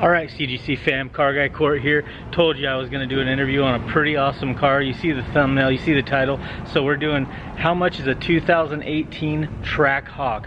All right, CGC fam, Car Guy Court here. Told you I was gonna do an interview on a pretty awesome car. You see the thumbnail, you see the title. So we're doing, how much is a 2018 Trackhawk?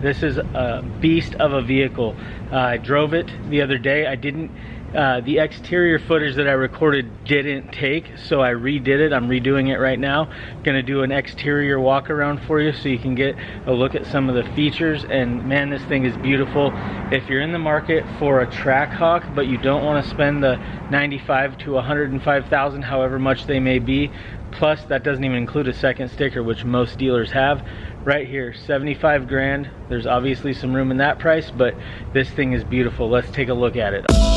This is a beast of a vehicle. Uh, I drove it the other day. I didn't, uh, the exterior footage that I recorded didn't take, so I redid it. I'm redoing it right now. Gonna do an exterior walk around for you so you can get a look at some of the features. And man, this thing is beautiful. If you're in the market for a Trackhawk, but you don't wanna spend the 95 to 105,000, however much they may be, plus that doesn't even include a second sticker, which most dealers have, right here 75 grand. There's obviously some room in that price but this thing is beautiful. Let's take a look at it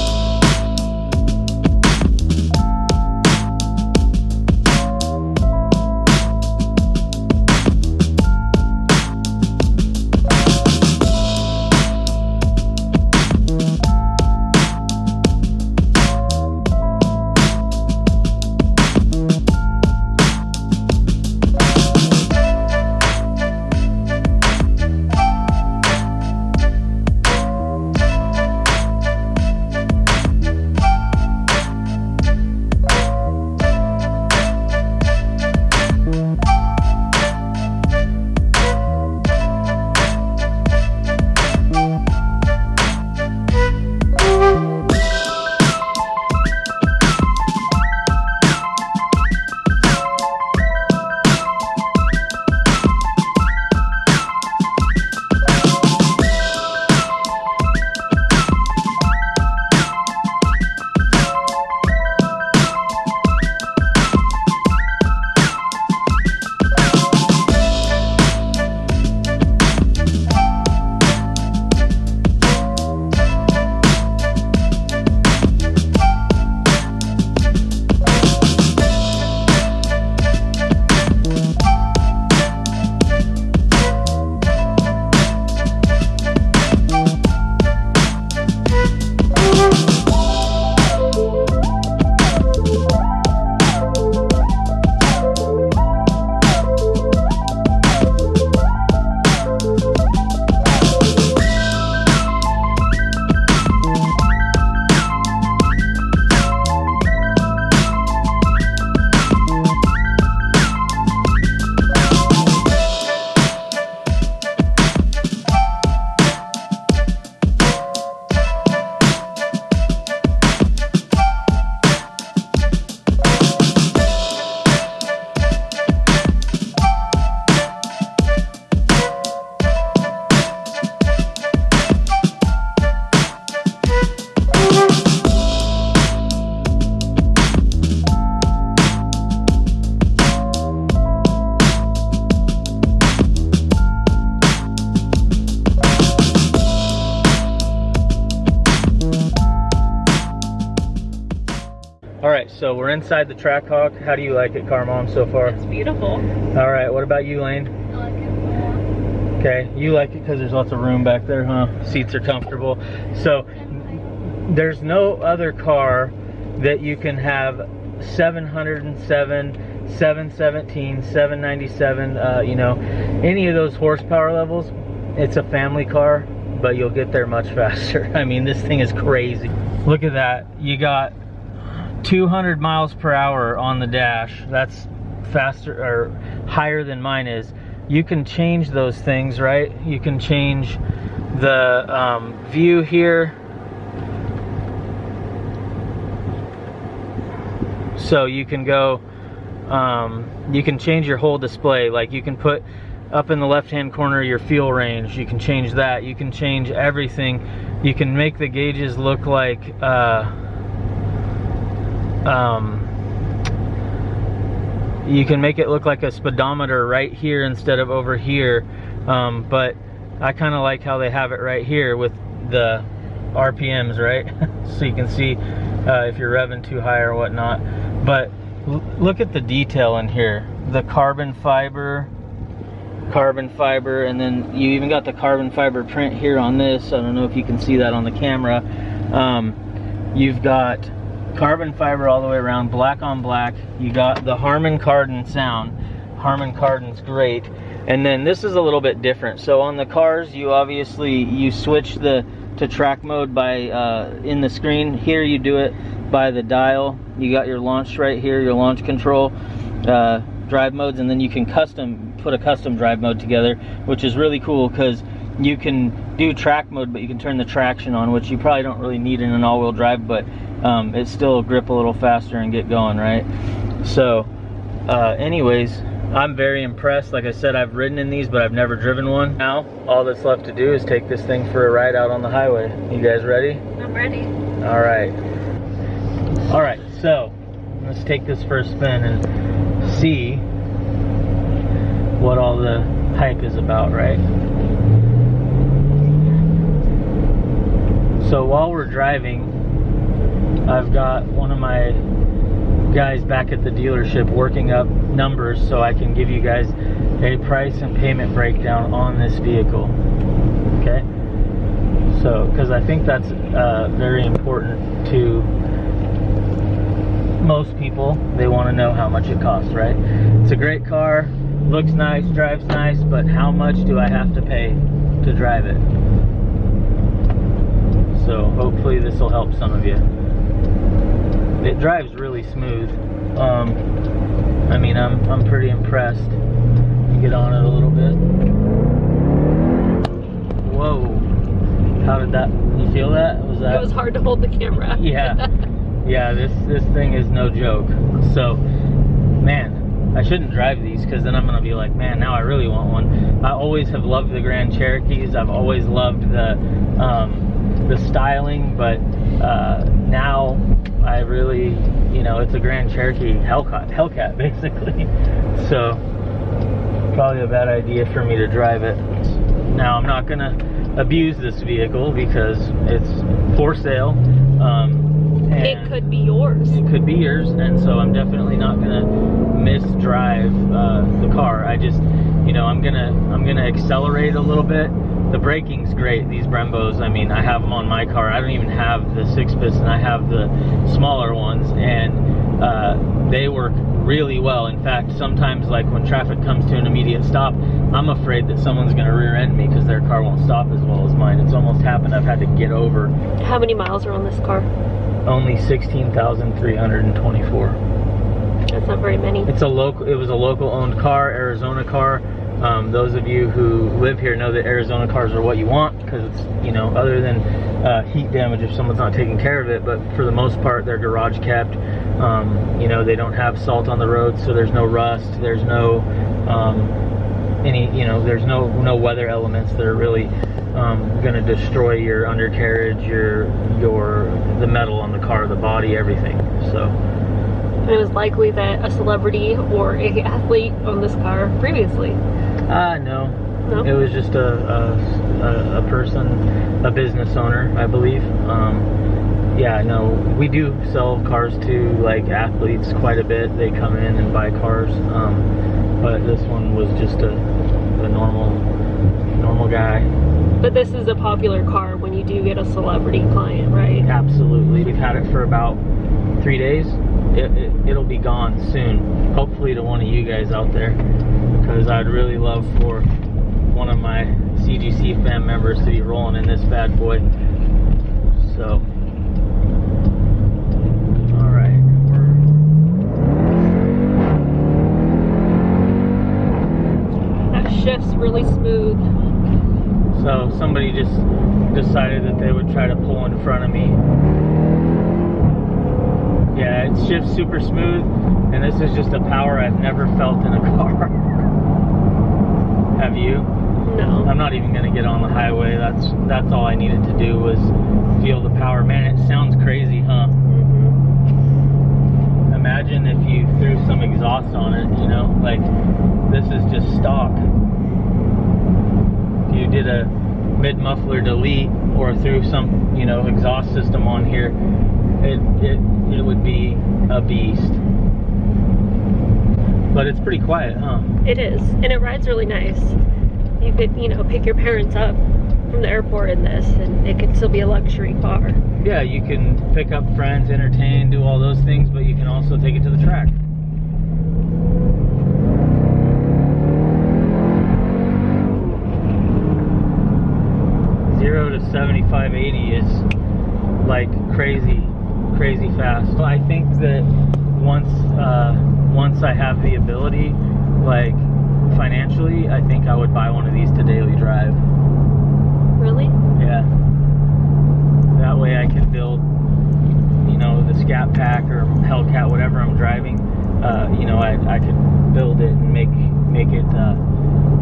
we're inside the Trackhawk. How do you like it, Car Mom, so far? It's beautiful. All right, what about you, Lane? I like it. Okay, you like it because there's lots of room back there, huh? Seats are comfortable. So there's no other car that you can have 707, 717, 797, uh, you know, any of those horsepower levels. It's a family car, but you'll get there much faster. I mean, this thing is crazy. Look at that. You got 200 miles per hour on the dash. That's faster or higher than mine is. You can change those things, right? You can change the um, view here. So you can go um, you can change your whole display. Like you can put up in the left hand corner your fuel range. You can change that. You can change everything. You can make the gauges look like uh, um, you can make it look like a speedometer right here instead of over here. Um, but I kind of like how they have it right here with the RPMs, right? so you can see uh, if you're revving too high or whatnot. But look at the detail in here. The carbon fiber, carbon fiber, and then you even got the carbon fiber print here on this. I don't know if you can see that on the camera. Um, you've got carbon fiber all the way around, black on black. You got the Harman Kardon sound. Harman Kardon's great. And then this is a little bit different. So on the cars, you obviously, you switch the to track mode by uh, in the screen. Here you do it by the dial. You got your launch right here, your launch control, uh, drive modes, and then you can custom put a custom drive mode together, which is really cool because you can do track mode, but you can turn the traction on, which you probably don't really need in an all-wheel drive, but um, it still grip a little faster and get going, right? So, uh, anyways, I'm very impressed. Like I said, I've ridden in these, but I've never driven one. Now, all that's left to do is take this thing for a ride out on the highway. You guys ready? I'm ready. All right. All right, so let's take this for a spin and see what all the hype is about, right? So while we're driving, I've got one of my guys back at the dealership working up numbers so I can give you guys a price and payment breakdown on this vehicle. Okay? So, because I think that's uh, very important to most people. They want to know how much it costs, right? It's a great car, looks nice, drives nice, but how much do I have to pay to drive it? So hopefully this will help some of you it drives really smooth. Um, I mean, I'm, I'm pretty impressed. You get on it a little bit. Whoa. How did that, you feel that? Was that? It was hard to hold the camera. yeah. Yeah, this, this thing is no joke. So, man, I shouldn't drive these because then I'm going to be like, man, now I really want one. I always have loved the Grand Cherokees. I've always loved the, um, the styling, but uh, now I really, you know, it's a Grand Cherokee Hellcat, Hellcat basically. So probably a bad idea for me to drive it. Now I'm not gonna abuse this vehicle because it's for sale. Um, it could be yours. It could be yours, and so I'm definitely not gonna misdrive uh, the car. I just, you know, I'm gonna I'm gonna accelerate a little bit the braking's great. These Brembos, I mean, I have them on my car. I don't even have the six piston. I have the smaller ones, and uh, they work really well. In fact, sometimes like when traffic comes to an immediate stop, I'm afraid that someone's going to rear end me because their car won't stop as well as mine. It's almost happened. I've had to get over. How many miles are on this car? Only 16,324. That's not very many. It's a local. It was a local owned car, Arizona car. Um, those of you who live here know that Arizona cars are what you want because it's, you know, other than uh, heat damage if someone's not taking care of it, but for the most part, they're garage kept. Um, you know, they don't have salt on the road, so there's no rust, there's no um, any, you know, there's no no weather elements that are really um, going to destroy your undercarriage, your your the metal on the car, the body, everything. So it was likely that a celebrity or a athlete owned this car previously. Uh, no. No? It was just a, a, a person, a business owner, I believe. Um, yeah, no, we do sell cars to like athletes quite a bit. They come in and buy cars, um, but this one was just a, a normal, normal guy. But this is a popular car when you do get a celebrity client, right? Absolutely. We've had it for about three days it, it, it'll be gone soon. Hopefully to one of you guys out there. Because I'd really love for one of my CGC fan members to be rolling in this bad boy. So, alright. That shift's really smooth. So somebody just decided that they would try to pull in front of me Yeah, it shifts super smooth, and this is just a power I've never felt in a car. Have you? No. I'm not even gonna get on the highway. That's that's all I needed to do was feel the power. Man, it sounds crazy, huh? Mm-hmm. Imagine if you threw some exhaust on it, you know, like this is just stock. If you did a mid muffler delete or threw some, you know, exhaust system on here, it it it would be a beast. But it's pretty quiet, huh? It is, and it rides really nice. You could, you know, pick your parents up from the airport in this, and it could still be a luxury car. Yeah, you can pick up friends, entertain, do all those things, but you can also take it to the track. Zero to 75, 80 is like crazy, crazy fast. I think that once, uh, once I have the ability, like financially, I think I would buy one of these to daily drive. Really? Yeah. That way I can build, you know, the Scat Pack or Hellcat, whatever I'm driving. Uh, you know, I, I could build it and make make it uh,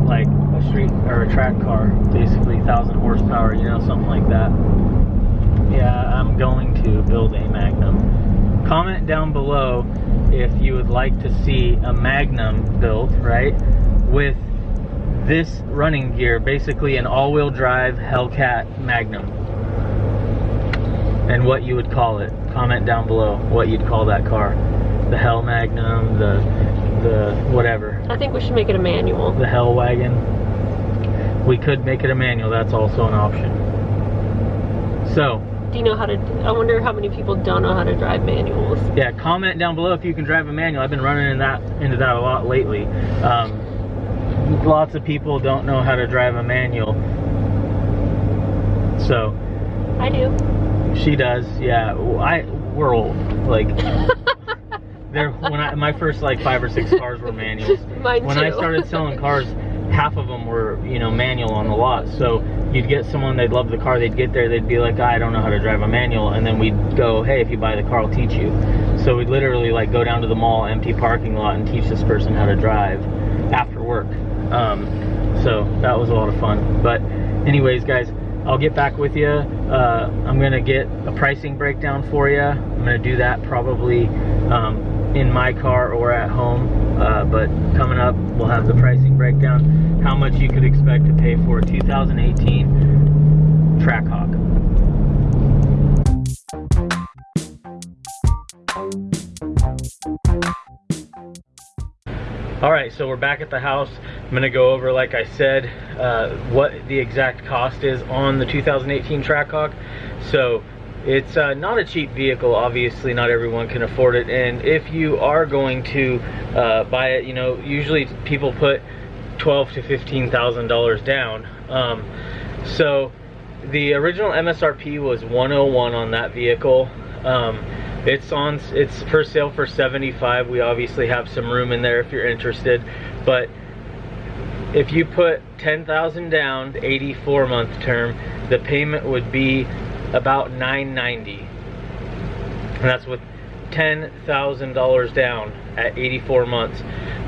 like a street or a track car, basically thousand horsepower, you know, something like that. Yeah, I'm going to build a Magnum. Comment down below if you would like to see a Magnum built, right, with this running gear, basically an all-wheel drive Hellcat Magnum. And what you would call it. Comment down below what you'd call that car. The Hell Magnum, the the whatever. I think we should make it a manual. The Hell Wagon. We could make it a manual, that's also an option. So, Do you know how to? I wonder how many people don't know how to drive manuals. yeah, comment down below if you can drive a manual. I've been running in that into that a lot lately. Um, lots of people don't know how to drive a manual. So, I do. She does, yeah. I we're old. Like there when I my first like five or six cars were manuals. Mine when too. I started selling cars, half of them were, you know, manual on the lot. So you'd get someone they'd love the car, they'd get there, they'd be like, I don't know how to drive a manual and then we'd go, Hey, if you buy the car I'll teach you. So we'd literally like go down to the mall, empty parking lot and teach this person how to drive after work. Um, so that was a lot of fun. But anyways guys, I'll get back with you. Uh, I'm gonna get a pricing breakdown for you. I'm gonna do that probably um, in my car or at home. Uh, but coming up, we'll have the pricing breakdown. How much you could expect to pay for a 2018 Trackhawk. All right, so we're back at the house. I'm gonna go over, like I said, uh, what the exact cost is on the 2018 Trackhawk. So it's uh, not a cheap vehicle. Obviously, not everyone can afford it. And if you are going to uh, buy it, you know, usually people put twelve to fifteen thousand dollars down. Um, so the original MSRP was 101 on that vehicle. Um, it's on. It's for sale for 75. We obviously have some room in there if you're interested, but if you put 10,000 down, 84 month term, the payment would be about 990, and that's with $10,000 down at 84 months.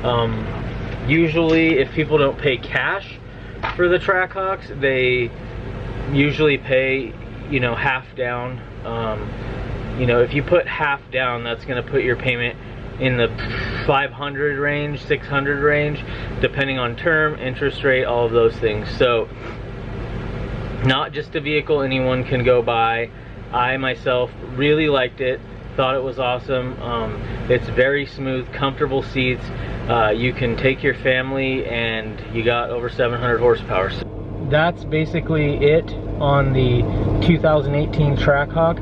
Um, usually, if people don't pay cash for the Trackhawks, they usually pay, you know, half down. Um, you know, if you put half down, that's going to put your payment in the 500 range, 600 range, depending on term, interest rate, all of those things. So, not just a vehicle anyone can go buy. I myself really liked it, thought it was awesome. Um, it's very smooth, comfortable seats. Uh, you can take your family, and you got over 700 horsepower. So that's basically it on the 2018 Trackhawk.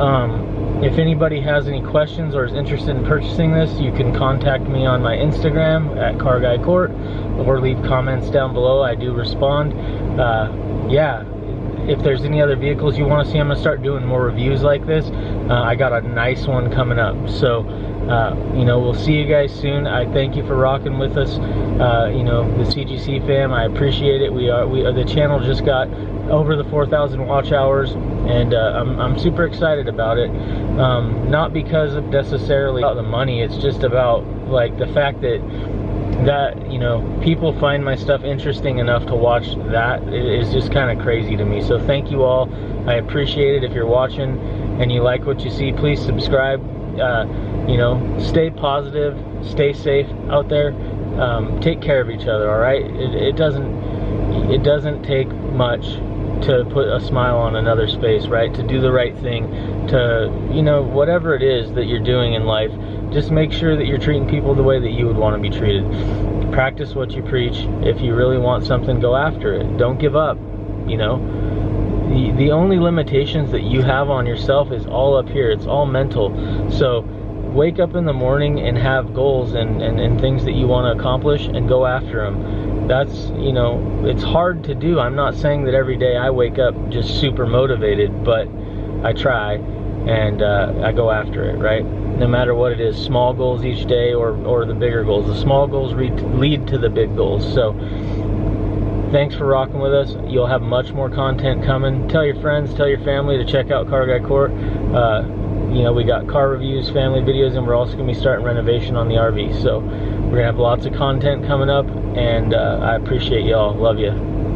Um, if anybody has any questions or is interested in purchasing this, you can contact me on my Instagram at CarGuyCourt or leave comments down below. I do respond. Uh, yeah, if there's any other vehicles you want to see, I'm going to start doing more reviews like this. Uh, I got a nice one coming up. So uh, you know, we'll see you guys soon. I thank you for rocking with us. Uh, you know, the CGC fam, I appreciate it. We are, we uh, the channel just got over the 4,000 watch hours, and uh, I'm, I'm super excited about it. Um, not because of necessarily about the money, it's just about like the fact that that you know people find my stuff interesting enough to watch that is just kind of crazy to me. So thank you all. I appreciate it. If you're watching and you like what you see please subscribe. Uh, you know stay positive stay safe out there. Um, take care of each other all right? It, it doesn't it doesn't take much to put a smile on another's face right? To do the right thing to you know whatever it is that you're doing in life just make sure that you're treating people the way that you would want to be treated. Practice what you preach. If you really want something, go after it. Don't give up, you know. The, the only limitations that you have on yourself is all up here. It's all mental. So wake up in the morning and have goals and, and, and things that you want to accomplish and go after them. That's, you know, it's hard to do. I'm not saying that every day I wake up just super motivated, but I try and uh, I go after it, right? No matter what it is, small goals each day or, or the bigger goals. The small goals lead to the big goals. So thanks for rocking with us. You'll have much more content coming. Tell your friends, tell your family to check out Car Guy Court. Uh, you know, we got car reviews, family videos, and we're also going to be starting renovation on the RV. So we're going to have lots of content coming up, and uh, I appreciate y'all. Love you.